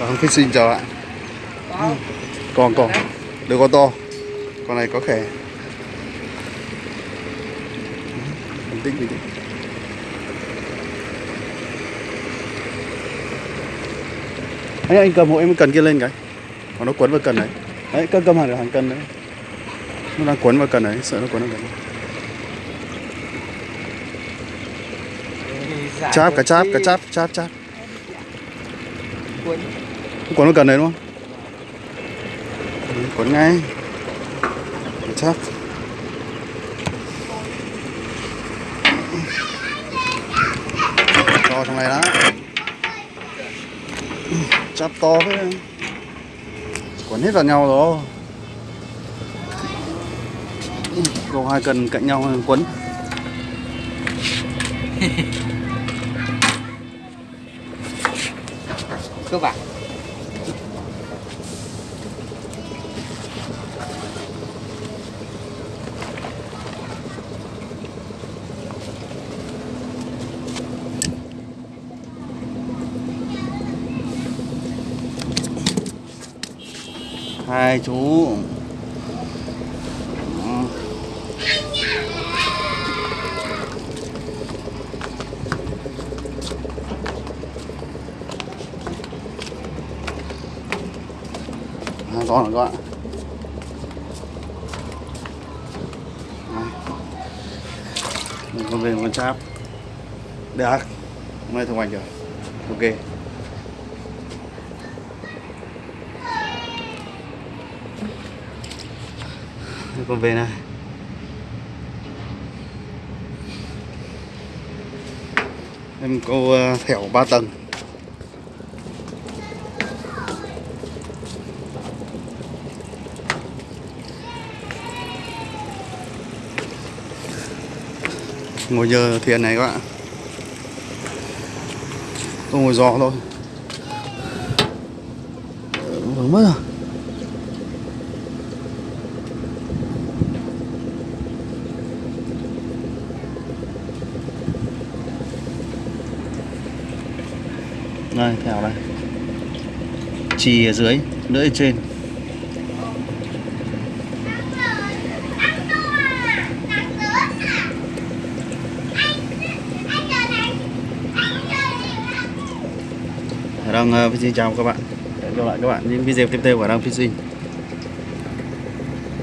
Vâng, fishing chào ạ. có Còn còn, được con to. Con này có khẻ. Bình tĩnh bình tĩnh. Anh anh cầm hộ em cần kia lên cái. Còn nó quấn vào cần đấy. Đấy, cầm cầm hàng hàng cần đấy. Nó đang quấn vào cần đấy, sợ nó quấn vào cần. Dạ, Cháp, cả cháp, cả cháp, cháp, cháp. Cuốn Quấn vào cần đấy đúng không? Ừ, Quấn ngay. Cháp. To trong này đó. Cháp to thế. Quấn hết vào nhau rồi. Gồm hai cần cạnh nhau quấn. cơ bản hai chú. Hai con rồi các bạn Đây. con về con cháp. Được hôm nay thông hành rồi. Ok. Con về này. Em câu ờ, thẻo 3 tầng. Ngồi nhờ thuyền này các bạn. Tôi ngồi gió thôi. Vướng mất rồi đây thẻo đây. Chì ở dưới, lưỡi ở trên. Đang uh, xin chào các bạn Hẹn gặp lại các bạn những video tiếp theo của Đang Sinh.